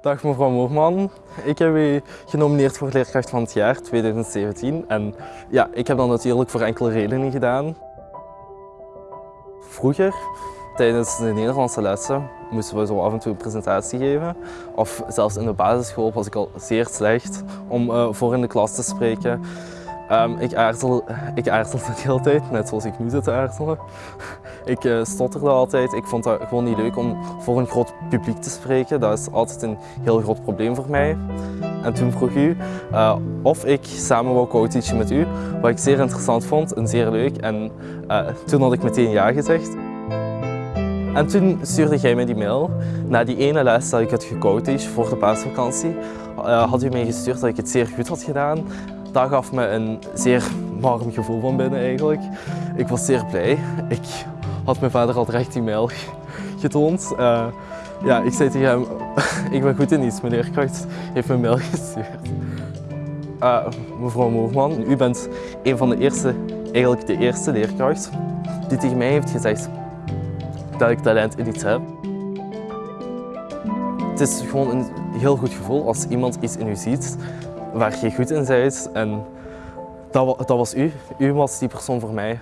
Dag mevrouw Moorman, ik heb u genomineerd voor leerkracht van het jaar 2017 en ja, ik heb dat natuurlijk voor enkele redenen gedaan. Vroeger, tijdens de Nederlandse lessen, moesten we zo af en toe een presentatie geven. Of zelfs in de basisschool was ik al zeer slecht om uh, voor in de klas te spreken. Um, ik, aarzel, ik aarzelde de hele tijd, net zoals ik nu zit te aarzelen. Ik uh, stotterde altijd. Ik vond het gewoon niet leuk om voor een groot publiek te spreken. Dat is altijd een heel groot probleem voor mij. En toen vroeg u uh, of ik samen wou co-teachen met u, wat ik zeer interessant vond en zeer leuk. En uh, toen had ik meteen ja gezegd. En toen stuurde jij mij die mail. Na die ene les dat ik had gecoacht voor de paasvakantie, had u mij gestuurd dat ik het zeer goed had gedaan dat gaf me een zeer warm gevoel van binnen eigenlijk. Ik was zeer blij. Ik had mijn vader al direct die mail getoond. Uh, ja, ik zei tegen hem, ik ben goed in iets, mijn leerkracht heeft me een mail gestuurd. Uh, mevrouw Moorman, u bent een van de eerste, eigenlijk de eerste leerkracht die tegen mij heeft gezegd dat ik talent in iets heb. Het is gewoon een heel goed gevoel als iemand iets in u ziet waar je goed in bent. En dat, dat was u. U was die persoon voor mij.